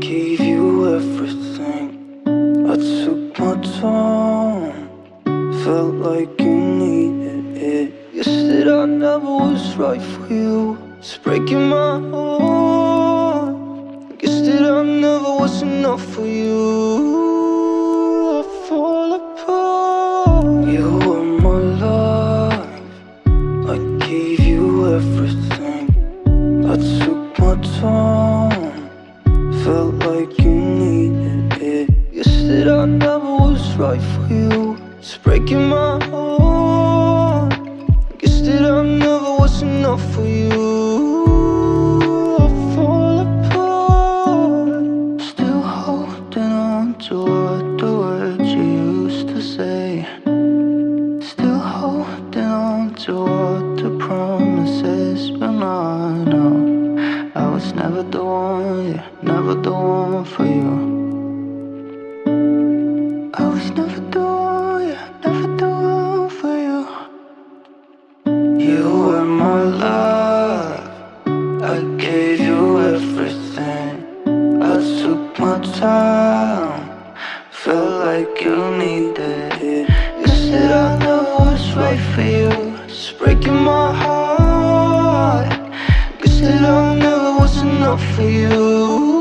gave you everything. I took my time. Felt like you needed it. You said I never was right for you. It's breaking my heart. Guess that I never was enough for you. Said I never was right for you. It's breaking my heart. Guess that I never was enough for you. I fall apart. Still holding on to what the words you used to say. Still holding on to what the promises But I know I was never the one, yeah, never the one for you I gave you everything. I took my time. Felt like you needed it. You said I never was right for you? It's breaking my heart. Guess that I never was enough for you